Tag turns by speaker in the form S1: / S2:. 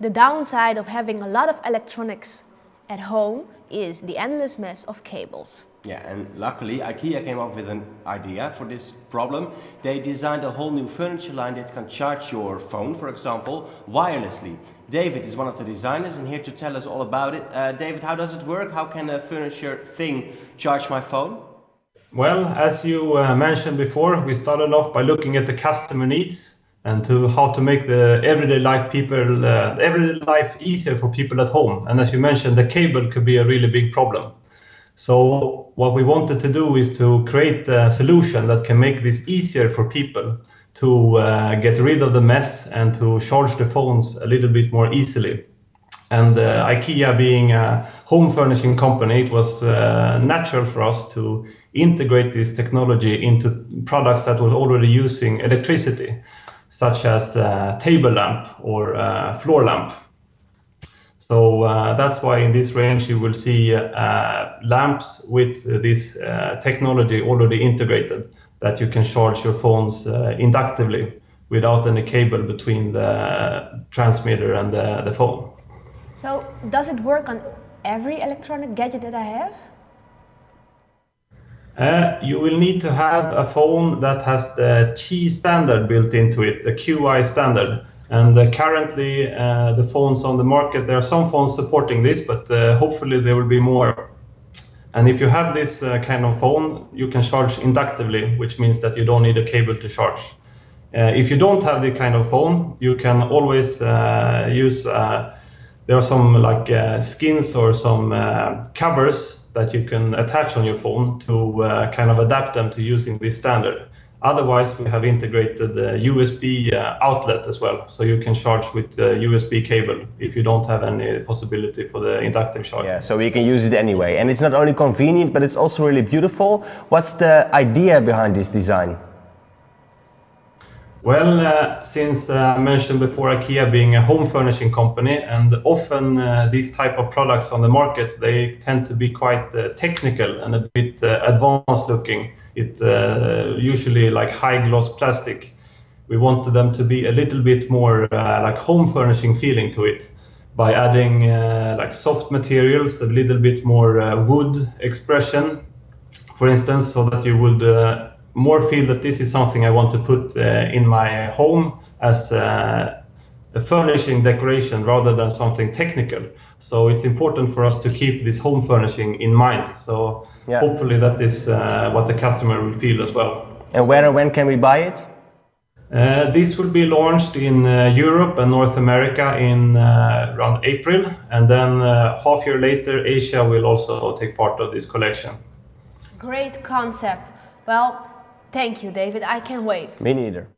S1: The downside of having a lot of electronics at home is the endless mess of cables.
S2: Yeah, and luckily IKEA came up with an idea for this problem. They designed a whole new furniture line that can charge your phone, for example, wirelessly. David is one of the designers and here to tell us all about it. Uh, David, how does it work? How can a furniture thing charge my phone?
S3: Well, as you uh, mentioned before, we started off by looking at the customer needs and to how to make the everyday life people uh, everyday life easier for people at home. And as you mentioned, the cable could be a really big problem. So what we wanted to do is to create a solution that can make this easier for people to uh, get rid of the mess and to charge the phones a little bit more easily. And uh, IKEA being a home furnishing company, it was uh, natural for us to integrate this technology into products that were already using electricity, such as a table lamp or floor lamp. So uh, that's why in this range you will see uh, lamps with this uh, technology already integrated that you can charge your phones uh, inductively without any cable between the transmitter and the, the phone.
S1: So does it work on every electronic gadget that I have?
S3: Uh, you will need to have a phone that has the Qi standard built into it, the QI standard. And uh, currently, uh, the phones on the market, there are some phones supporting this, but uh, hopefully there will be more. And if you have this uh, kind of phone, you can charge inductively, which means that you don't need a cable to charge. Uh, if you don't have the kind of phone, you can always use, there are some like skins or some covers that you can attach on your phone to kind of adapt them to using this standard. Otherwise, we have integrated the USB uh, outlet as well, so you can charge with the USB cable if you don't have any possibility for the inductive charge.
S2: Yeah, so you can use it anyway. And it's not only convenient, but it's also really beautiful. What's the idea behind this design?
S3: Well, uh, since uh, I mentioned before IKEA being a home furnishing company and often uh, these type of products on the market, they tend to be quite uh, technical and a bit uh, advanced looking. It uh, usually like high gloss plastic. We wanted them to be a little bit more like home furnishing feeling to it by adding like soft materials, a little bit more wood expression, for instance, so that you would more feel that this is something I want to put uh, in my home as uh, a furnishing decoration rather than something technical. So it's important for us to keep this home furnishing in mind. So yeah. hopefully that is uh, what the customer will feel as well.
S2: And where and when can we buy it?
S3: Uh, this will be launched in uh, Europe and North America in uh, around April, and then half year later, Asia will also take part of this collection.
S1: Great concept. Well, Thank you, David. I can't wait.
S2: Me neither.